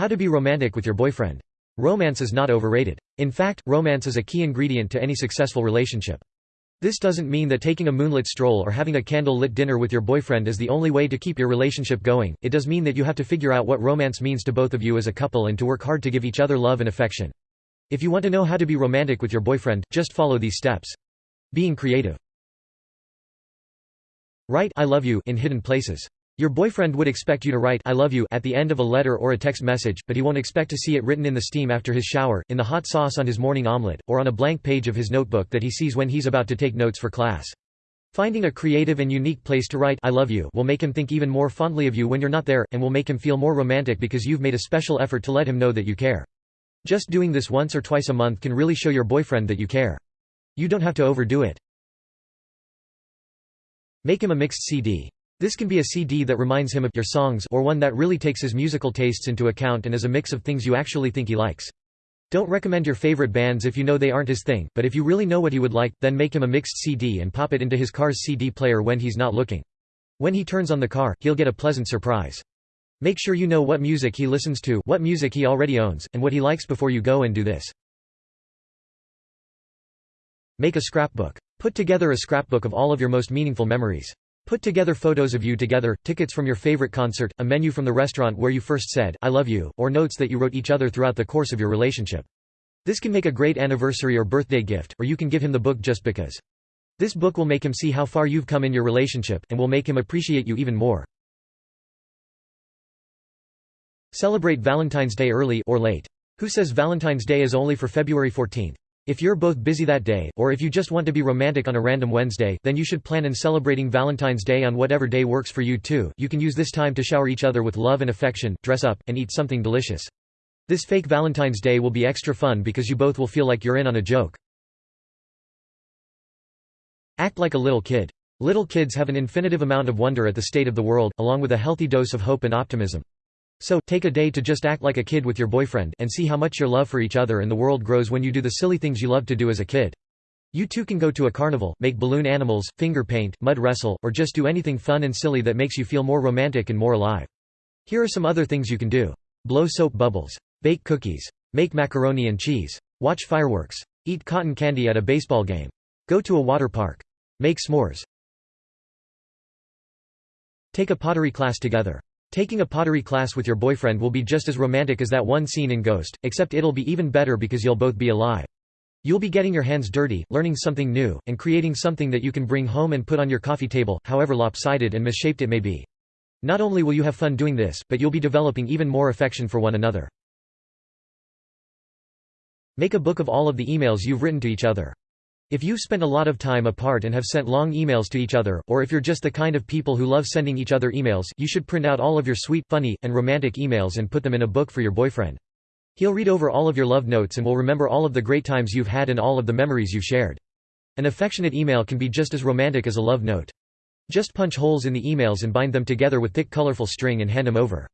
How to be romantic with your boyfriend. Romance is not overrated. In fact, romance is a key ingredient to any successful relationship. This doesn't mean that taking a moonlit stroll or having a candle-lit dinner with your boyfriend is the only way to keep your relationship going, it does mean that you have to figure out what romance means to both of you as a couple and to work hard to give each other love and affection. If you want to know how to be romantic with your boyfriend, just follow these steps. Being creative. Write I love you in hidden places. Your boyfriend would expect you to write I love you at the end of a letter or a text message, but he won't expect to see it written in the steam after his shower, in the hot sauce on his morning omelet, or on a blank page of his notebook that he sees when he's about to take notes for class. Finding a creative and unique place to write I love you will make him think even more fondly of you when you're not there, and will make him feel more romantic because you've made a special effort to let him know that you care. Just doing this once or twice a month can really show your boyfriend that you care. You don't have to overdo it. Make him a mixed CD. This can be a CD that reminds him of your songs or one that really takes his musical tastes into account and is a mix of things you actually think he likes. Don't recommend your favorite bands if you know they aren't his thing, but if you really know what he would like, then make him a mixed CD and pop it into his car's CD player when he's not looking. When he turns on the car, he'll get a pleasant surprise. Make sure you know what music he listens to, what music he already owns, and what he likes before you go and do this. Make a scrapbook. Put together a scrapbook of all of your most meaningful memories. Put together photos of you together, tickets from your favorite concert, a menu from the restaurant where you first said, I love you, or notes that you wrote each other throughout the course of your relationship. This can make a great anniversary or birthday gift, or you can give him the book just because. This book will make him see how far you've come in your relationship, and will make him appreciate you even more. Celebrate Valentine's Day early or late. Who says Valentine's Day is only for February 14? If you're both busy that day, or if you just want to be romantic on a random Wednesday, then you should plan on celebrating Valentine's Day on whatever day works for you too. You can use this time to shower each other with love and affection, dress up, and eat something delicious. This fake Valentine's Day will be extra fun because you both will feel like you're in on a joke. Act like a little kid. Little kids have an infinitive amount of wonder at the state of the world, along with a healthy dose of hope and optimism. So, take a day to just act like a kid with your boyfriend and see how much your love for each other and the world grows when you do the silly things you love to do as a kid. You two can go to a carnival, make balloon animals, finger paint, mud wrestle, or just do anything fun and silly that makes you feel more romantic and more alive. Here are some other things you can do. Blow soap bubbles. Bake cookies. Make macaroni and cheese. Watch fireworks. Eat cotton candy at a baseball game. Go to a water park. Make s'mores. Take a pottery class together. Taking a pottery class with your boyfriend will be just as romantic as that one scene in Ghost, except it'll be even better because you'll both be alive. You'll be getting your hands dirty, learning something new, and creating something that you can bring home and put on your coffee table, however lopsided and misshaped it may be. Not only will you have fun doing this, but you'll be developing even more affection for one another. Make a book of all of the emails you've written to each other. If you've spent a lot of time apart and have sent long emails to each other, or if you're just the kind of people who love sending each other emails, you should print out all of your sweet, funny, and romantic emails and put them in a book for your boyfriend. He'll read over all of your love notes and will remember all of the great times you've had and all of the memories you've shared. An affectionate email can be just as romantic as a love note. Just punch holes in the emails and bind them together with thick colorful string and hand them over.